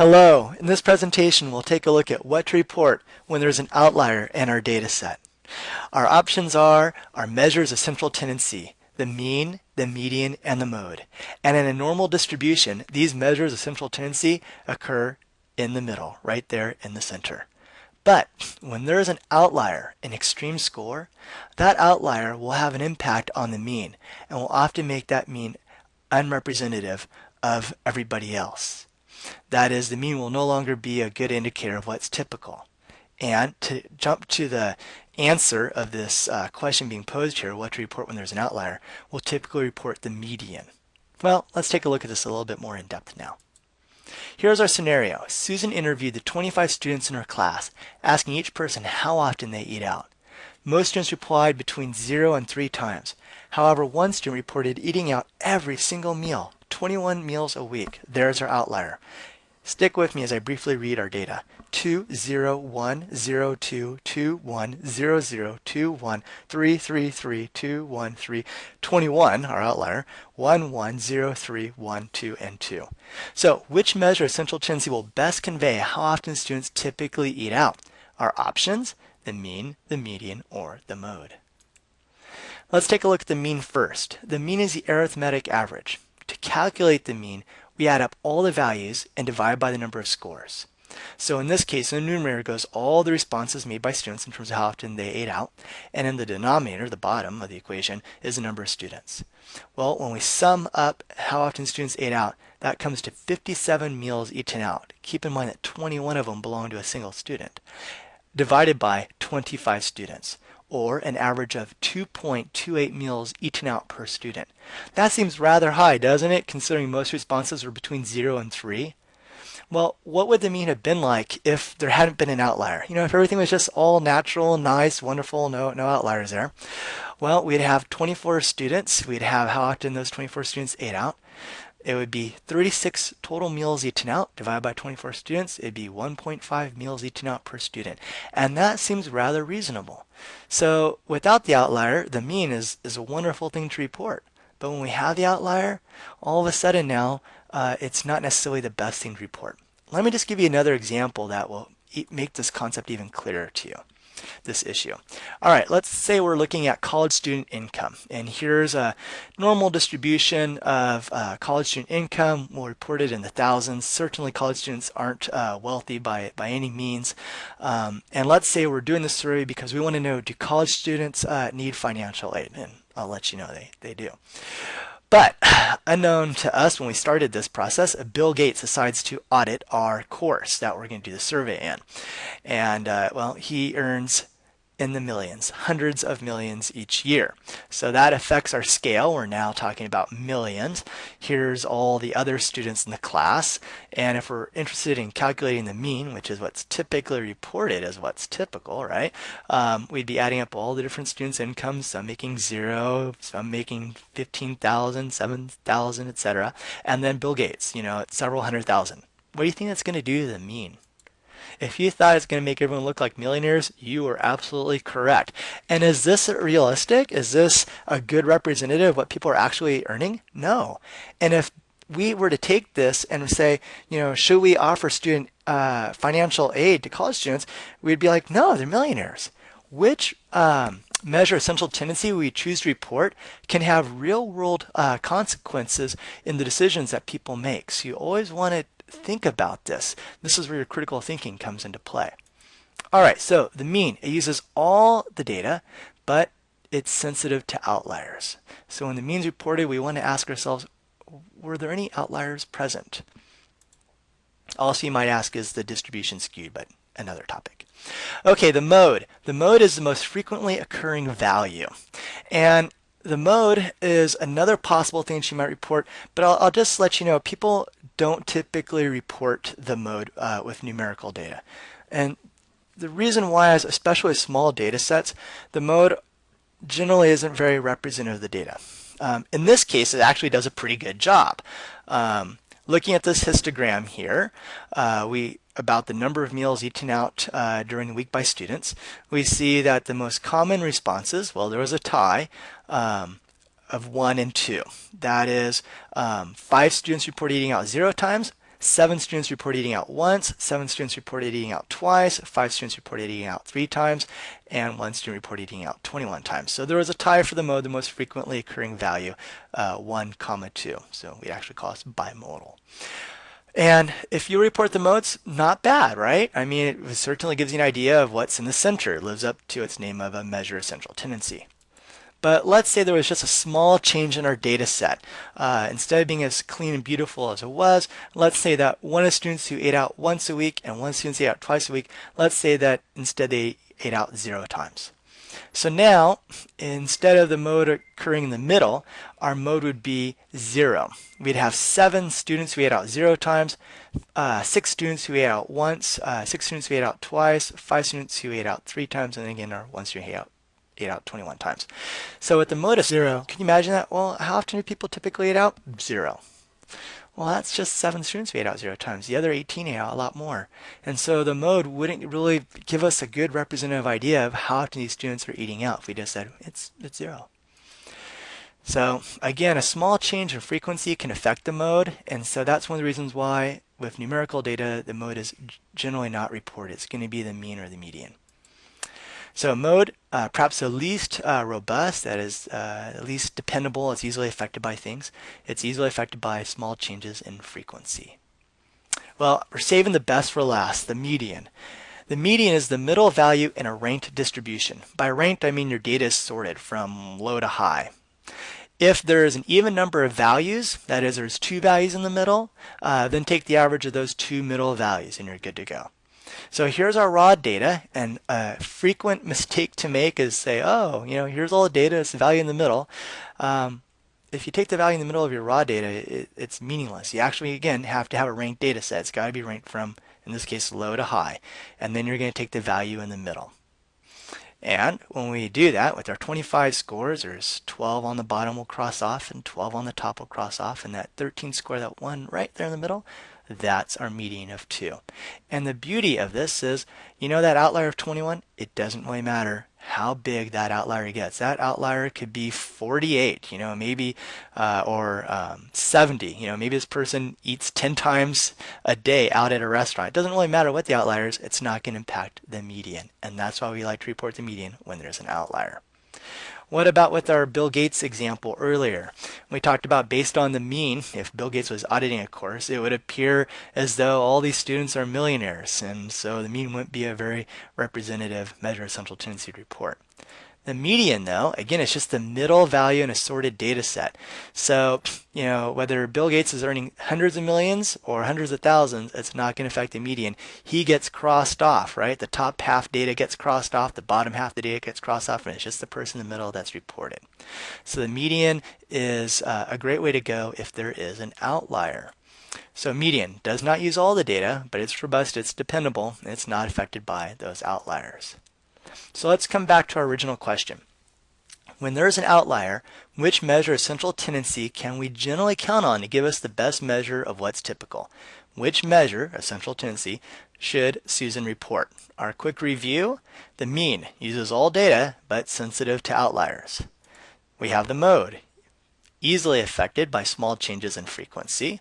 Hello, in this presentation we'll take a look at what to report when there's an outlier in our data set. Our options are our measures of central tendency, the mean, the median, and the mode. And in a normal distribution, these measures of central tendency occur in the middle, right there in the center. But when there is an outlier, an extreme score, that outlier will have an impact on the mean and will often make that mean unrepresentative of everybody else. That is, the mean will no longer be a good indicator of what's typical. And to jump to the answer of this uh, question being posed here, what to report when there's an outlier, we'll typically report the median. Well, let's take a look at this a little bit more in depth now. Here's our scenario. Susan interviewed the 25 students in her class, asking each person how often they eat out. Most students replied between 0 and 3 times. However, one student reported eating out every single meal 21 meals a week. There's our outlier. Stick with me as I briefly read our data. 2, 0, 1, 0, 2, 2, 1, 0, 0, 2, 1, 3, 3, 3, 2, 1, 3, 21, our outlier, 1, 1, 0, 3, 1, 2, and 2. So which measure of central tendency will best convey how often students typically eat out? Our options, the mean, the median, or the mode. Let's take a look at the mean first. The mean is the arithmetic average. To calculate the mean, we add up all the values and divide by the number of scores. So in this case, in the numerator goes all the responses made by students in terms of how often they ate out, and in the denominator, the bottom of the equation, is the number of students. Well, when we sum up how often students ate out, that comes to 57 meals eaten out. Keep in mind that 21 of them belong to a single student, divided by 25 students or an average of 2.28 meals eaten out per student. That seems rather high, doesn't it, considering most responses were between 0 and 3? Well, what would the mean have been like if there hadn't been an outlier? You know, if everything was just all natural, nice, wonderful, no, no outliers there. Well, we'd have 24 students. We'd have how often those 24 students ate out it would be 36 total meals eaten out divided by 24 students. It'd be 1.5 meals eaten out per student. And that seems rather reasonable. So without the outlier, the mean is, is a wonderful thing to report. But when we have the outlier, all of a sudden now, uh, it's not necessarily the best thing to report. Let me just give you another example that will make this concept even clearer to you this issue. All right, let's say we're looking at college student income. And here's a normal distribution of uh, college student income. We'll in the thousands. Certainly college students aren't uh, wealthy by, by any means. Um, and let's say we're doing this survey because we want to know, do college students uh, need financial aid? And I'll let you know they, they do. But unknown to us when we started this process, Bill Gates decides to audit our course that we're going to do the survey in. And uh, well, he earns in the millions, hundreds of millions each year. So that affects our scale. We're now talking about millions. Here's all the other students in the class. And if we're interested in calculating the mean, which is what's typically reported as what's typical, right? Um, we'd be adding up all the different students' incomes, some making zero, some making 15,000, 7,000, etc. And then Bill Gates, you know, several hundred thousand. What do you think that's going to do to the mean? If you thought it's going to make everyone look like millionaires, you were absolutely correct. And is this realistic? Is this a good representative of what people are actually earning? No. And if we were to take this and say, you know, should we offer student uh, financial aid to college students? We'd be like, no, they're millionaires. Which um, measure of central tendency we choose to report can have real world uh, consequences in the decisions that people make. So you always want to think about this. This is where your critical thinking comes into play. All right, so the mean, it uses all the data, but it's sensitive to outliers. So when the mean's reported, we want to ask ourselves, were there any outliers present? Also, you might ask, is the distribution skewed, but another topic. Okay, the mode. The mode is the most frequently occurring value. And the mode is another possible thing she might report, but I'll, I'll, just let you know, people don't typically report the mode uh, with numerical data. And the reason why is, especially small data sets, the mode generally isn't very representative of the data. Um, in this case, it actually does a pretty good job. Um, looking at this histogram here, uh, we about the number of meals eaten out uh, during the week by students, we see that the most common responses, well, there was a tie, um, of one and two. That is, um, five students report eating out zero times, seven students reported eating out once, seven students reported eating out twice, five students reported eating out three times, and one student reported eating out 21 times. So there was a tie for the mode, the most frequently occurring value, uh, 1 comma 2. So we actually call this bimodal. And if you report the modes, not bad, right? I mean, it certainly gives you an idea of what's in the center. Lives up to its name of a measure of central tendency. But let's say there was just a small change in our data set. Uh, instead of being as clean and beautiful as it was, let's say that one of the students who ate out once a week and one student who ate out twice a week, let's say that instead they ate out zero times. So now, instead of the mode occurring in the middle, our mode would be zero. We'd have seven students who ate out zero times, uh, six students who ate out once, uh, six students who ate out twice, five students who ate out three times, and again our one student who ate out, ate out 21 times. So with the mode of zero, can you imagine that? Well, how often do people typically eat out? Zero. Well, that's just seven students we ate out zero times. The other 18 ate out a lot more. And so the mode wouldn't really give us a good representative idea of how often these students are eating out if we just said it's, it's zero. So again, a small change in frequency can affect the mode. And so that's one of the reasons why with numerical data, the mode is generally not reported. It's going to be the mean or the median. So mode, uh, perhaps the least uh, robust, that is uh, least dependable, it's easily affected by things. It's easily affected by small changes in frequency. Well, we're saving the best for last, the median. The median is the middle value in a ranked distribution. By ranked, I mean your data is sorted from low to high. If there is an even number of values, that is, there's two values in the middle, uh, then take the average of those two middle values and you're good to go. So here's our raw data, and a frequent mistake to make is say, oh, you know, here's all the data, it's the value in the middle. Um, if you take the value in the middle of your raw data, it, it's meaningless. You actually, again, have to have a ranked data set. It's got to be ranked from, in this case, low to high. And then you're going to take the value in the middle. And when we do that with our 25 scores, there's 12 on the bottom we'll cross off and 12 on the top we'll cross off. And that 13 score, that one right there in the middle, that's our median of 2. And the beauty of this is, you know that outlier of 21? It doesn't really matter how big that outlier gets. That outlier could be 48, you know, maybe, uh, or um, 70, you know, maybe this person eats 10 times a day out at a restaurant. It doesn't really matter what the outlier is, it's not going to impact the median. And that's why we like to report the median when there's an outlier. What about with our Bill Gates example earlier? We talked about based on the mean, if Bill Gates was auditing a course, it would appear as though all these students are millionaires. And so the mean wouldn't be a very representative measure of central tendency to report. The median, though, again, it's just the middle value in a sorted data set. So, you know, whether Bill Gates is earning hundreds of millions or hundreds of thousands, it's not going to affect the median. He gets crossed off, right? The top half data gets crossed off, the bottom half of the data gets crossed off, and it's just the person in the middle that's reported. So the median is uh, a great way to go if there is an outlier. So median does not use all the data, but it's robust, it's dependable, and it's not affected by those outliers. So let's come back to our original question. When there is an outlier, which measure of central tendency can we generally count on to give us the best measure of what's typical? Which measure of central tendency should Susan report? Our quick review, the mean uses all data but sensitive to outliers. We have the mode, easily affected by small changes in frequency.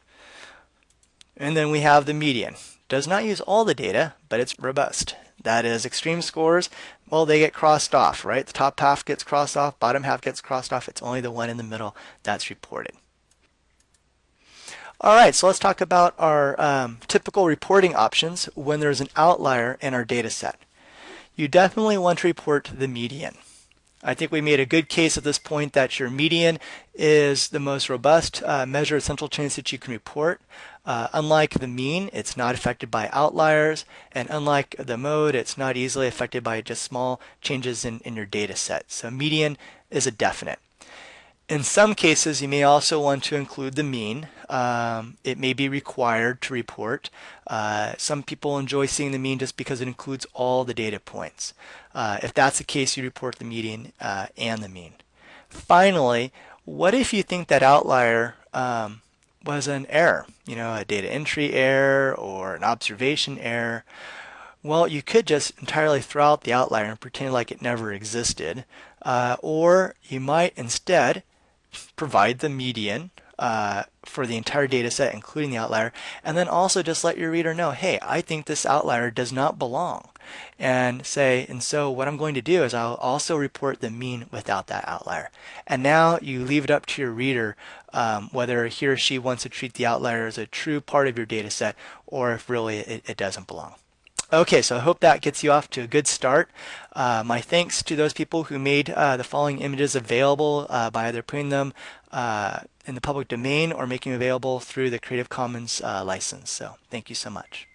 And then we have the median, does not use all the data, but it's robust. That is extreme scores, well, they get crossed off, right? The top half gets crossed off, bottom half gets crossed off. It's only the one in the middle that's reported. All right, so let's talk about our um, typical reporting options when there's an outlier in our data set. You definitely want to report the median. I think we made a good case at this point that your median is the most robust uh, measure of central change that you can report. Uh, unlike the mean, it's not affected by outliers, and unlike the mode, it's not easily affected by just small changes in, in your data set. So median is a definite. In some cases, you may also want to include the mean. Um, it may be required to report. Uh, some people enjoy seeing the mean just because it includes all the data points. Uh, if that's the case, you report the median uh, and the mean. Finally, what if you think that outlier um, was an error, you know, a data entry error or an observation error. Well, you could just entirely throw out the outlier and pretend like it never existed. Uh, or you might instead provide the median uh, for the entire data set, including the outlier. And then also just let your reader know, hey, I think this outlier does not belong. And say, and so what I'm going to do is I'll also report the mean without that outlier. And now you leave it up to your reader um, whether he or she wants to treat the outlier as a true part of your data set or if really it, it doesn't belong. Okay, so I hope that gets you off to a good start. Uh, my thanks to those people who made uh, the following images available uh, by either putting them uh, in the public domain or making them available through the Creative Commons uh, license. So thank you so much.